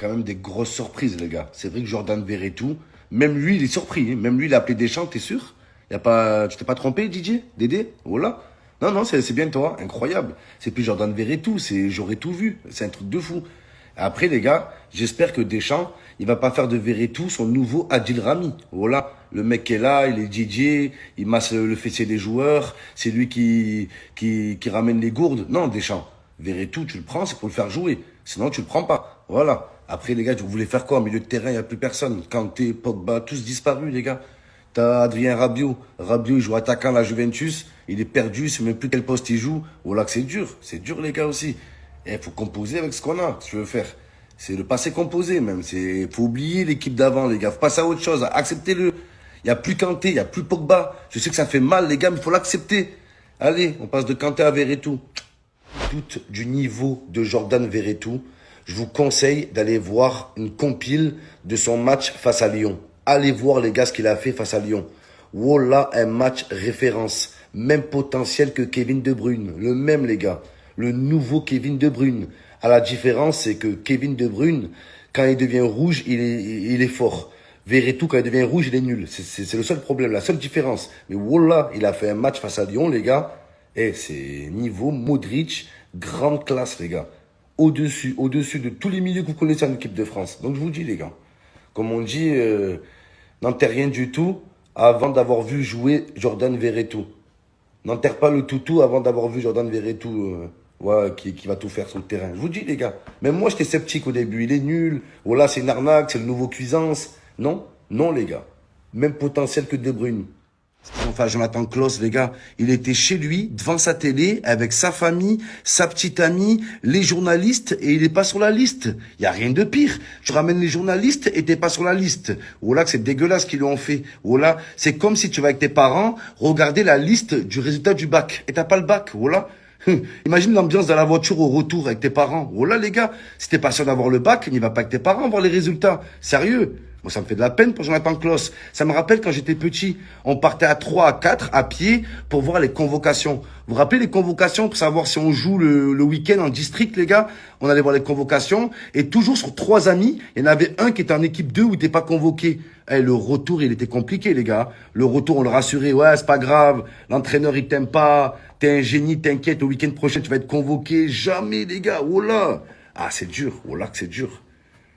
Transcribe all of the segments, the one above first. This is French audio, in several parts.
quand même des grosses surprises, les gars. C'est vrai que Jordan tout. même lui, il est surpris. Hein. Même lui, il a appelé Deschamps, t'es sûr? Y a pas, Tu t'es pas trompé, Didier? Dédé? Voilà. Non, non, c'est bien toi. Incroyable. C'est plus Jordan tout. c'est j'aurais tout vu. C'est un truc de fou. Après, les gars, j'espère que Deschamps, il va pas faire de tout son nouveau Adil Rami. Voilà. Le mec qui est là, il est DJ, il masse le fessier des joueurs, c'est lui qui, qui, qui ramène les gourdes. Non, Deschamps. tout, tu le prends, c'est pour le faire jouer. Sinon, tu le prends pas. Voilà. Après, les gars, vous voulez faire quoi Au milieu de terrain, il n'y a plus personne. Kanté, Pogba, tous disparus, les gars. T'as Adrien Rabiot. Rabiot, il joue attaquant à la Juventus. Il est perdu, il sait même plus quel poste il joue. Voilà que c'est dur. C'est dur, les gars, aussi. Il faut composer avec ce qu'on a, si tu veux faire. C'est le passé composé, même. C'est, faut oublier l'équipe d'avant, les gars. Faut passer à autre chose. Acceptez-le. Il n'y a plus Kanté, il n'y a plus Pogba. Je sais que ça fait mal, les gars, mais il faut l'accepter. Allez, on passe de Kanté à Verretou du niveau de Jordan Verretou, je vous conseille d'aller voir une compile de son match face à Lyon. Allez voir les gars ce qu'il a fait face à Lyon. Voilà un match référence. Même potentiel que Kevin De Bruyne. Le même les gars. Le nouveau Kevin De Bruyne. À la différence, c'est que Kevin De Bruyne, quand il devient rouge, il est, il est fort. Verretou, quand il devient rouge, il est nul. C'est le seul problème, la seule différence. Mais voilà, il a fait un match face à Lyon, les gars. Et c'est niveau Modric, grande classe, les gars. Au-dessus, de tous les milieux que vous connaissez en équipe de France. Donc je vous dis, les gars, comme on dit, euh, n'enterre rien du tout avant d'avoir vu jouer Jordan Verretou. N'enterre pas le toutou avant d'avoir vu Jordan Verretou, euh, qui, qui, va tout faire sur le terrain. Je vous dis, les gars. Même moi, j'étais sceptique au début. Il est nul. Voilà, c'est une arnaque, c'est le nouveau Cuisance. Non, non, les gars. Même potentiel que De Bruyne. Enfin, Jonathan Klaus, les gars, il était chez lui, devant sa télé, avec sa famille, sa petite amie, les journalistes, et il est pas sur la liste. Il y a rien de pire. Tu ramènes les journalistes et t'es pas sur la liste. Voilà que c'est dégueulasse qu'ils lui ont fait. Voilà, c'est comme si tu vas avec tes parents regarder la liste du résultat du bac. Et t'as pas le bac, voilà. Imagine l'ambiance dans la voiture au retour avec tes parents. Voilà, les gars, si t'es pas sûr d'avoir le bac, n'y va pas avec tes parents voir les résultats. Sérieux. Moi, ça me fait de la peine pour Kloss. Ça me rappelle quand j'étais petit, on partait à 3, à 4, à pied, pour voir les convocations. Vous vous rappelez les convocations pour savoir si on joue le, le week-end en district, les gars? On allait voir les convocations. Et toujours sur trois amis, il y en avait un qui était en équipe 2 où il n'était pas convoqué. Eh, le retour, il était compliqué, les gars. Le retour, on le rassurait. Ouais, c'est pas grave. L'entraîneur, il t'aime pas. T'es un génie, t'inquiète. Au week-end prochain, tu vas être convoqué. Jamais, les gars. Oh là. Ah, c'est dur. Oh là, que c'est dur.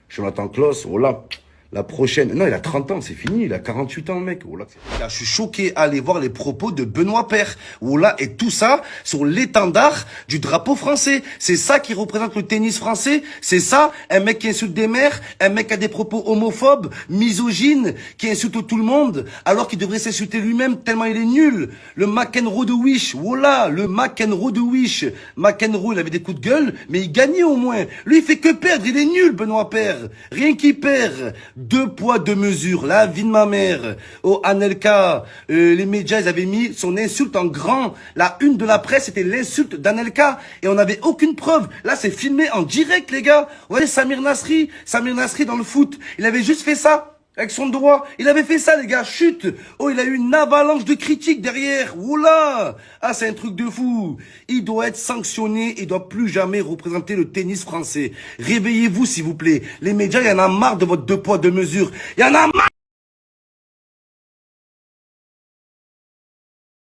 Jonathan Kloss, oh là. La prochaine. Non, il a 30 ans, c'est fini. Il a 48 ans, mec. Oh là, je suis choqué à voir les propos de Benoît Père. Oh là, et tout ça sur l'étendard du drapeau français. C'est ça qui représente le tennis français. C'est ça, un mec qui insulte des mères, un mec qui a des propos homophobes, misogynes, qui insulte tout le monde, alors qu'il devrait s'insulter lui-même tellement il est nul. Le McEnroe de Wish. Oh là, le McEnroe de Wish. McEnroe, il avait des coups de gueule, mais il gagnait au moins. Lui, il fait que perdre. Il est nul, Benoît Père. Rien qu'il perd. Deux poids, deux mesures. La vie de ma mère. Au Anelka, euh, les médias, ils avaient mis son insulte en grand. La une de la presse, c'était l'insulte d'Anelka. Et on n'avait aucune preuve. Là, c'est filmé en direct, les gars. Vous voyez, Samir Nasri. Samir Nasri dans le foot. Il avait juste fait ça. Avec son droit. Il avait fait ça, les gars. Chute. Oh, il a eu une avalanche de critiques derrière. Oula. Ah, c'est un truc de fou. Il doit être sanctionné. Il doit plus jamais représenter le tennis français. Réveillez-vous, s'il vous plaît. Les médias, il y en a marre de votre deux poids, deux mesures. Il y en a marre.